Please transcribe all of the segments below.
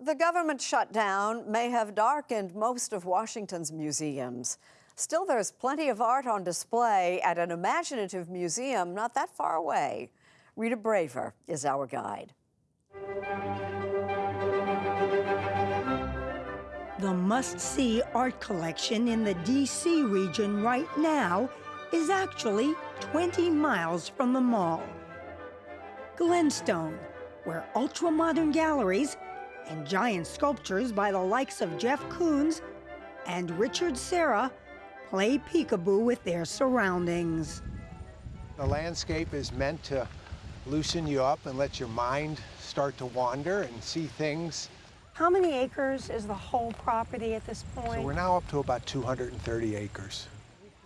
The government shutdown may have darkened most of Washington's museums. Still, there's plenty of art on display at an imaginative museum not that far away. Rita Braver is our guide. The must-see art collection in the D.C. region right now is actually 20 miles from the mall. Glenstone, where ultra-modern galleries and giant sculptures by the likes of Jeff Koons and Richard Serra play peekaboo with their surroundings. The landscape is meant to loosen you up and let your mind start to wander and see things. How many acres is the whole property at this point? So we're now up to about 230 acres.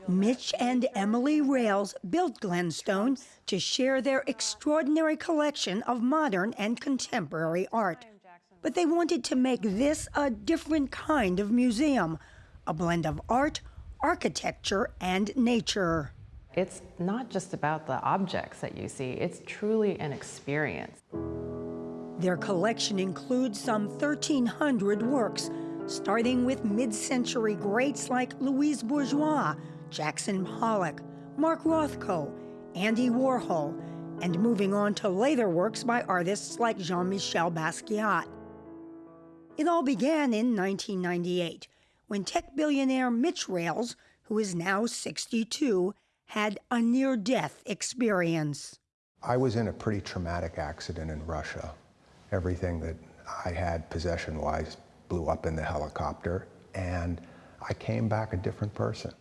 Mitch and Emily Rales built Glenstone to share their extraordinary collection of modern and contemporary art. But they wanted to make this a different kind of museum, a blend of art, architecture, and nature. It's not just about the objects that you see, it's truly an experience. Their collection includes some 1,300 works, starting with mid-century greats like Louise Bourgeois, Jackson Pollock, Mark Rothko, Andy Warhol, and moving on to later works by artists like Jean-Michel Basquiat. It all began in 1998 when tech billionaire Mitch Rales, who is now 62, had a near death experience. I was in a pretty traumatic accident in Russia. Everything that I had possession wise blew up in the helicopter, and I came back a different person.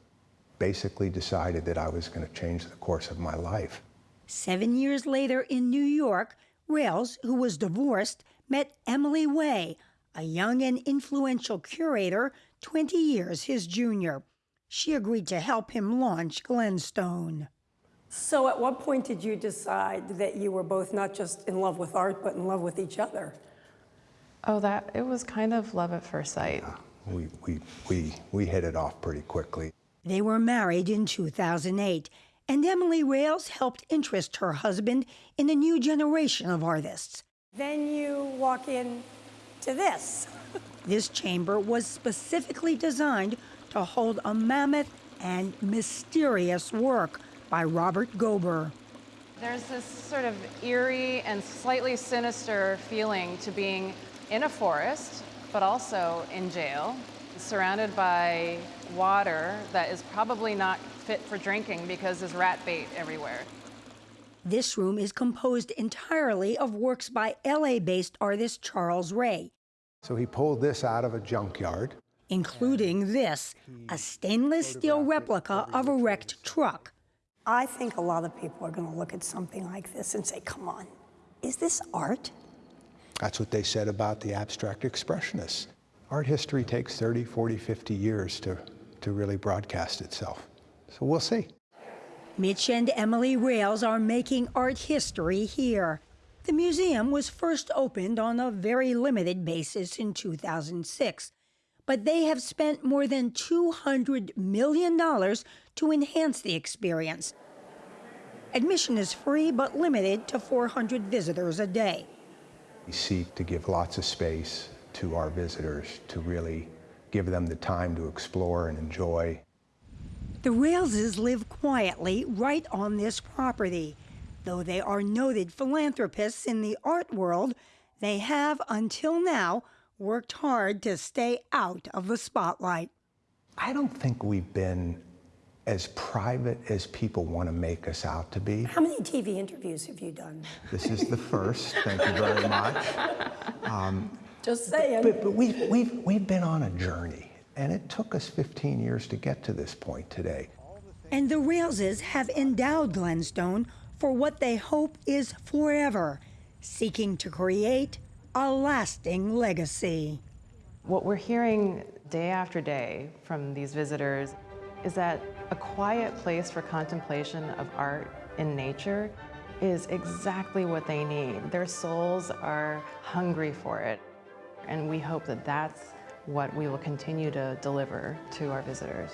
Basically, decided that I was going to change the course of my life. Seven years later in New York, Rales, who was divorced, met Emily Wei, a young and influential curator 20 years his junior. She agreed to help him launch Glenstone. So at what point did you decide that you were both not just in love with art, but in love with each other? Oh, that, it was kind of love at first sight. Yeah, we, we, we, we hit it off pretty quickly. They were married in 2008, and Emily Rales helped interest her husband in a new generation of artists. Then you walk in to this. this chamber was specifically designed to hold a mammoth and mysterious work by Robert Gober. There's this sort of eerie and slightly sinister feeling to being in a forest, but also in jail, surrounded by water that is probably not fit for drinking because there's rat bait everywhere. This room is composed entirely of works by LA-based artist Charles Ray. So he pulled this out of a junkyard. Including this, a stainless steel replica of a wrecked truck. I think a lot of people are going to look at something like this and say, come on, is this art? That's what they said about the abstract expressionists. Art history takes 30, 40, 50 years to, to really broadcast itself. So we'll see. Mitch and Emily Rales are making art history here. The museum was first opened on a very limited basis in 2006, but they have spent more than $200 million to enhance the experience. Admission is free but limited to 400 visitors a day. We seek to give lots of space to our visitors to really give them the time to explore and enjoy the Raleses live quietly right on this property. Though they are noted philanthropists in the art world, they have, until now, worked hard to stay out of the spotlight. I don't think we've been as private as people want to make us out to be. How many TV interviews have you done? This is the first. Thank you very much. Um, Just saying. But, but we've, we've, we've been on a journey. And it took us 15 years to get to this point today. And the Raleses have endowed Glenstone for what they hope is forever, seeking to create a lasting legacy. What we're hearing day after day from these visitors is that a quiet place for contemplation of art in nature is exactly what they need. Their souls are hungry for it. And we hope that that's what we will continue to deliver to our visitors.